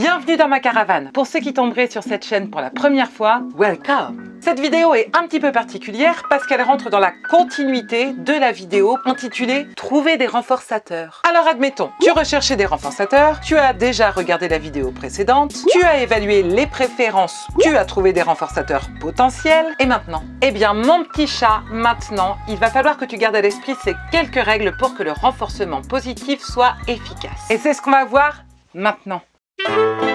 Bienvenue dans ma caravane. Pour ceux qui tomberaient sur cette chaîne pour la première fois, welcome Cette vidéo est un petit peu particulière parce qu'elle rentre dans la continuité de la vidéo intitulée « Trouver des renforçateurs ». Alors admettons, tu recherchais des renforçateurs, tu as déjà regardé la vidéo précédente, tu as évalué les préférences, tu as trouvé des renforçateurs potentiels, et maintenant Eh bien mon petit chat, maintenant, il va falloir que tu gardes à l'esprit ces quelques règles pour que le renforcement positif soit efficace. Et c'est ce qu'on va voir maintenant. Thank you.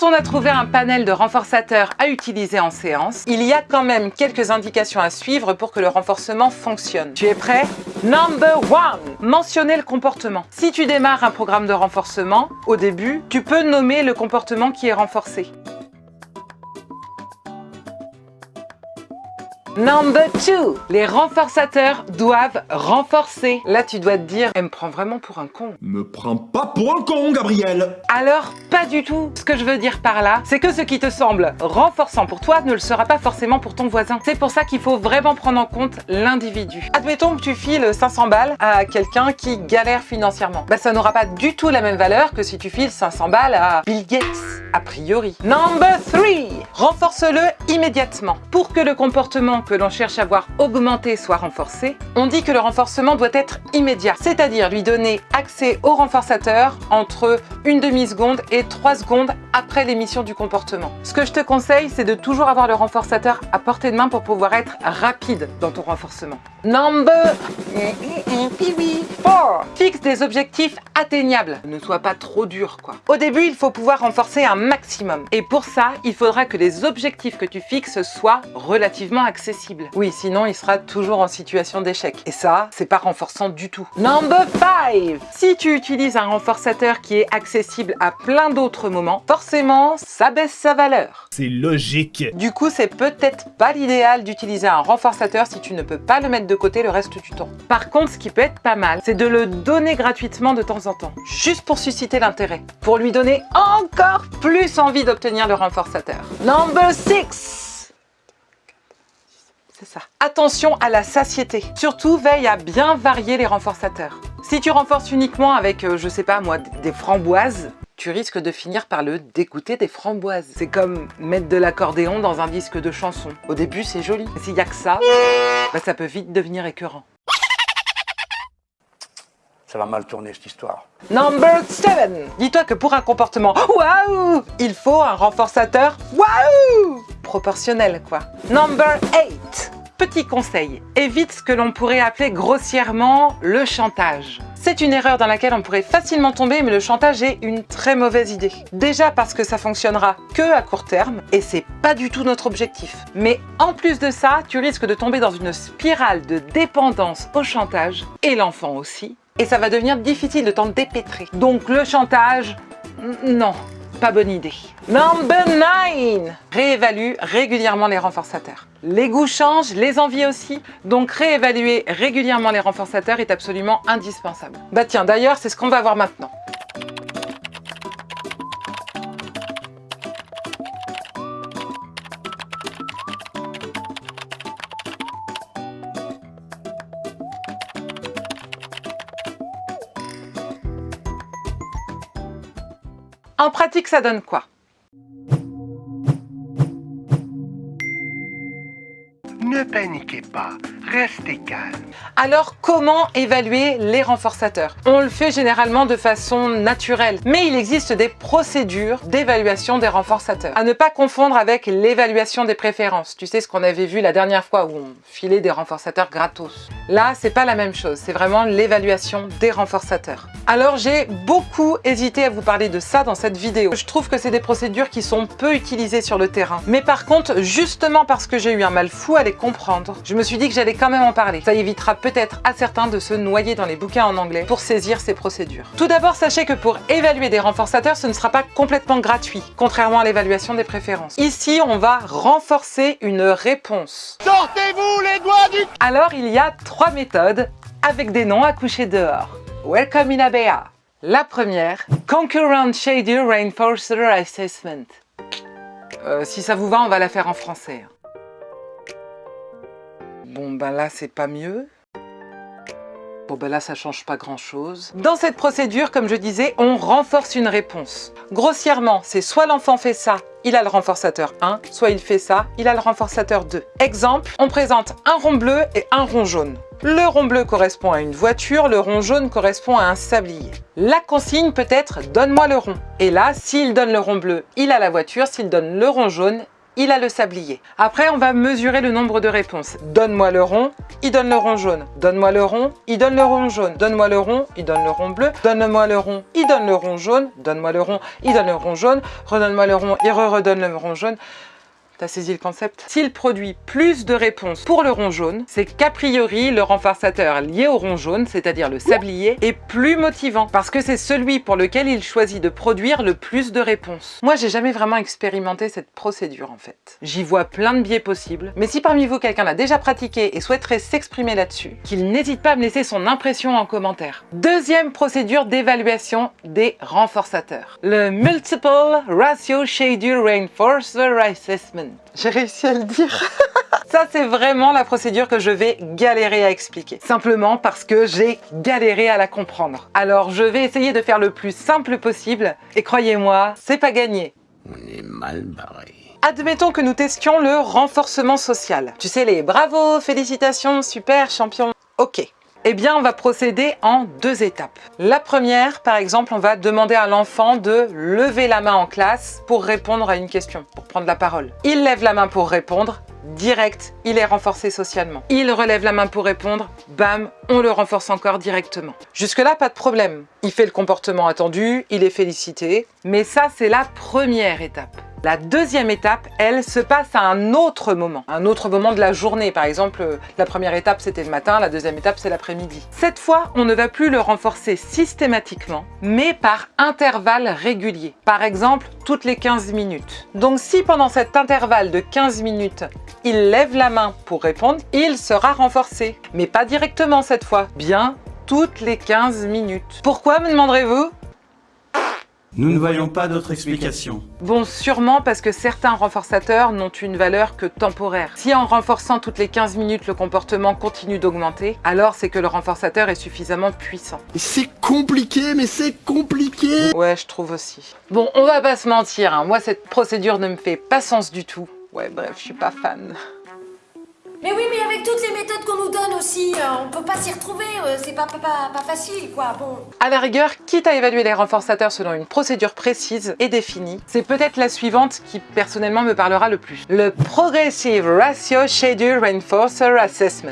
Quand on a trouvé un panel de renforçateurs à utiliser en séance, il y a quand même quelques indications à suivre pour que le renforcement fonctionne. Tu es prêt? Number one Mentionner le comportement. Si tu démarres un programme de renforcement, au début, tu peux nommer le comportement qui est renforcé. Number 2. Les renforçateurs doivent renforcer. Là, tu dois te dire, elle me prend vraiment pour un con. Me prends pas pour un con, Gabriel Alors, pas du tout. Ce que je veux dire par là, c'est que ce qui te semble renforçant pour toi ne le sera pas forcément pour ton voisin. C'est pour ça qu'il faut vraiment prendre en compte l'individu. Admettons que tu files 500 balles à quelqu'un qui galère financièrement. Bah, ça n'aura pas du tout la même valeur que si tu files 500 balles à Bill Gates, a priori. Number 3. Renforce-le immédiatement. Pour que le comportement que l'on cherche à voir augmenter soit renforcé, on dit que le renforcement doit être immédiat, c'est-à-dire lui donner accès au renforçateur entre une demi-seconde et trois secondes après l'émission du comportement. Ce que je te conseille, c'est de toujours avoir le renforçateur à portée de main pour pouvoir être rapide dans ton renforcement. Number 4. Fixe des objectifs atteignables. Ne sois pas trop dur, quoi. Au début, il faut pouvoir renforcer un maximum. Et pour ça, il faudra que les objectifs que tu fixes soient relativement accessibles. Oui, sinon, il sera toujours en situation d'échec. Et ça, c'est pas renforçant du tout. Number 5. Si tu utilises un renforçateur qui est accessible à plein d'autres moments, forcément, ça baisse sa valeur. C'est logique Du coup, c'est peut-être pas l'idéal d'utiliser un renforçateur si tu ne peux pas le mettre de côté le reste du temps. Par contre, ce qui peut être pas mal, c'est de le donner gratuitement de temps en temps, juste pour susciter l'intérêt, pour lui donner encore plus envie d'obtenir le renforçateur. Number 6 c'est ça. Attention à la satiété. Surtout, veille à bien varier les renforçateurs. Si tu renforces uniquement avec, euh, je sais pas moi, des framboises, tu risques de finir par le dégoûter des framboises. C'est comme mettre de l'accordéon dans un disque de chanson. Au début, c'est joli. S'il y a que ça, bah, ça peut vite devenir écœurant. Ça va mal tourner cette histoire. Number 7 Dis-toi que pour un comportement waouh, il faut un renforçateur waouh proportionnel quoi. Number 8 Petit conseil, évite ce que l'on pourrait appeler grossièrement le chantage. C'est une erreur dans laquelle on pourrait facilement tomber, mais le chantage est une très mauvaise idée. Déjà parce que ça fonctionnera que à court terme, et c'est pas du tout notre objectif. Mais en plus de ça, tu risques de tomber dans une spirale de dépendance au chantage, et l'enfant aussi, et ça va devenir difficile de t'en dépêtrer. Donc le chantage, non, pas bonne idée. Number 9 Réévalue régulièrement les renforçateurs. Les goûts changent, les envies aussi, donc réévaluer régulièrement les renforçateurs est absolument indispensable. Bah tiens, d'ailleurs, c'est ce qu'on va voir maintenant. En pratique, ça donne quoi? Ne paniquez pas, restez calme. Alors, comment évaluer les renforçateurs? On le fait généralement de façon naturelle, mais il existe des procédures d'évaluation des renforçateurs. À ne pas confondre avec l'évaluation des préférences. Tu sais ce qu'on avait vu la dernière fois où on filait des renforçateurs gratos? Là, c'est pas la même chose, c'est vraiment l'évaluation des renforçateurs. Alors, j'ai beaucoup hésité à vous parler de ça dans cette vidéo. Je trouve que c'est des procédures qui sont peu utilisées sur le terrain. Mais par contre, justement parce que j'ai eu un mal fou à les comprendre, je me suis dit que j'allais quand même en parler. Ça évitera peut-être à certains de se noyer dans les bouquins en anglais pour saisir ces procédures. Tout d'abord, sachez que pour évaluer des renforçateurs, ce ne sera pas complètement gratuit, contrairement à l'évaluation des préférences. Ici, on va renforcer une réponse. Sortez-vous les doigts du... Alors, il y a trois méthodes avec des noms à coucher dehors. Welcome in Abea, La première, Concurrent Shader Reinforcer Assessment. Euh, si ça vous va, on va la faire en français. Bon, ben là, c'est pas mieux. Bon ben là ça change pas grand chose. Dans cette procédure, comme je disais, on renforce une réponse. Grossièrement, c'est soit l'enfant fait ça, il a le renforçateur 1, soit il fait ça, il a le renforçateur 2. Exemple, on présente un rond bleu et un rond jaune. Le rond bleu correspond à une voiture, le rond jaune correspond à un sablier. La consigne peut être « donne-moi le rond ». Et là, s'il donne le rond bleu, il a la voiture, s'il donne le rond jaune, il a le sablier. Après, on va mesurer le nombre de réponses. Donne-moi le rond, il donne le rond jaune. Donne-moi le rond, il donne le rond jaune. Donne-moi le rond, il donne le rond bleu. Donne-moi le rond, il donne le rond jaune. Donne-moi le rond, il donne le rond jaune. Redonne-moi le rond, il re-redonne le rond jaune. T'as saisi le concept? S'il produit plus de réponses pour le rond jaune, c'est qu'a priori, le renforçateur lié au rond jaune, c'est-à-dire le sablier, est plus motivant parce que c'est celui pour lequel il choisit de produire le plus de réponses. Moi, j'ai jamais vraiment expérimenté cette procédure en fait. J'y vois plein de biais possibles, mais si parmi vous quelqu'un l'a déjà pratiqué et souhaiterait s'exprimer là-dessus, qu'il n'hésite pas à me laisser son impression en commentaire. Deuxième procédure d'évaluation des renforçateurs. Le Multiple Ratio Shader Reinforcer Assessment. J'ai réussi à le dire Ça, c'est vraiment la procédure que je vais galérer à expliquer. Simplement parce que j'ai galéré à la comprendre. Alors, je vais essayer de faire le plus simple possible. Et croyez-moi, c'est pas gagné. On est mal barré. Admettons que nous testions le renforcement social. Tu sais, les bravo, félicitations, super, champion. Ok. Eh bien, on va procéder en deux étapes. La première, par exemple, on va demander à l'enfant de lever la main en classe pour répondre à une question, pour prendre la parole. Il lève la main pour répondre, direct, il est renforcé socialement. Il relève la main pour répondre, bam, on le renforce encore directement. Jusque-là, pas de problème. Il fait le comportement attendu, il est félicité, mais ça, c'est la première étape. La deuxième étape, elle, se passe à un autre moment, un autre moment de la journée. Par exemple, la première étape, c'était le matin, la deuxième étape, c'est l'après-midi. Cette fois, on ne va plus le renforcer systématiquement, mais par intervalles réguliers. Par exemple, toutes les 15 minutes. Donc si pendant cet intervalle de 15 minutes, il lève la main pour répondre, il sera renforcé. Mais pas directement cette fois, bien toutes les 15 minutes. Pourquoi, me demanderez-vous? Nous ne voyons pas d'autre explication. Bon, sûrement parce que certains renforçateurs n'ont une valeur que temporaire. Si en renforçant toutes les 15 minutes, le comportement continue d'augmenter, alors c'est que le renforçateur est suffisamment puissant. C'est compliqué, mais c'est compliqué Ouais, je trouve aussi. Bon, on va pas se mentir, hein. moi cette procédure ne me fait pas sens du tout. Ouais, bref, je suis pas fan. Mais oui, mais avec toutes les méthodes qu'on nous donne aussi, euh, on peut pas s'y retrouver, euh, c'est pas, pas, pas, facile, quoi, bon. À la rigueur, quitte à évaluer les renforçateurs selon une procédure précise et définie, c'est peut-être la suivante qui personnellement me parlera le plus. Le Progressive Ratio Shader Reinforcer Assessment.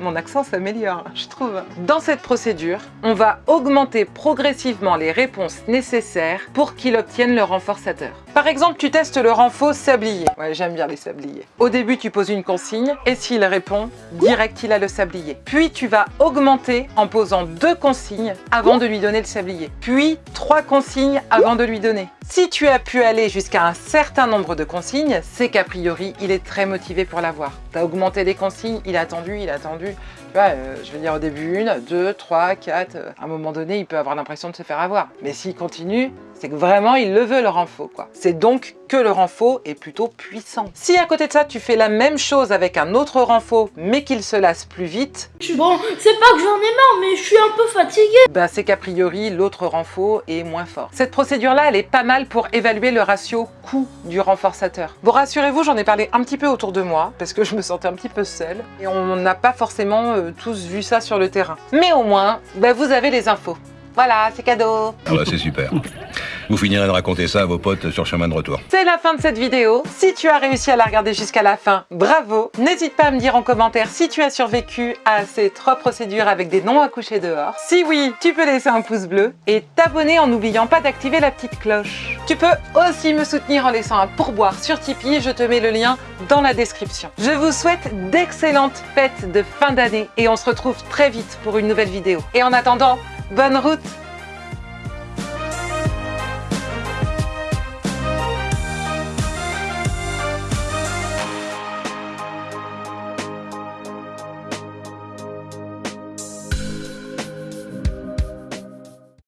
Mon accent s'améliore, je trouve. Dans cette procédure, on va augmenter progressivement les réponses nécessaires pour qu'il obtienne le renforçateur. Par exemple, tu testes le renfort sablier. Ouais, j'aime bien les sabliers. Au début, tu poses une consigne et s'il répond, direct, il a le sablier. Puis, tu vas augmenter en posant deux consignes avant de lui donner le sablier. Puis, trois consignes avant de lui donner. Si tu as pu aller jusqu'à un certain nombre de consignes, c'est qu'a priori, il est très motivé pour l'avoir. Tu as augmenté les consignes, il a attendu, il a attendu. Tu vois, euh, je vais dire au début une, deux, trois, quatre. euh, À un moment donné, il peut avoir l'impression de se faire avoir. Mais s'il continue, c'est que vraiment, il le veut, le quoi. C'est donc que le renfort est plutôt puissant. Si à côté de ça, tu fais la même chose avec un autre renfort, mais qu'il se lasse plus vite, Bon, c'est pas que j'en ai marre, mais je suis un peu fatiguée. bah c'est qu'a priori, l'autre renfort est moins fort. Cette procédure-là, elle est pas mal pour évaluer le ratio coût du renforçateur. Bon, rassurez-vous, j'en ai parlé un petit peu autour de moi, parce que je me sentais un petit peu seule, et on n'a pas forcément euh, tous vu ça sur le terrain. Mais au moins, bah, vous avez les infos. Voilà, c'est cadeau Ah bah c'est super. Vous finirez de raconter ça à vos potes sur chemin de retour. C'est la fin de cette vidéo. Si tu as réussi à la regarder jusqu'à la fin, bravo N'hésite pas à me dire en commentaire si tu as survécu à ces trois procédures avec des noms à coucher dehors. Si oui, tu peux laisser un pouce bleu et t'abonner en n'oubliant pas d'activer la petite cloche. Tu peux aussi me soutenir en laissant un pourboire sur Tipeee, je te mets le lien dans la description. Je vous souhaite d'excellentes fêtes de fin d'année et on se retrouve très vite pour une nouvelle vidéo. Et en attendant, bonne route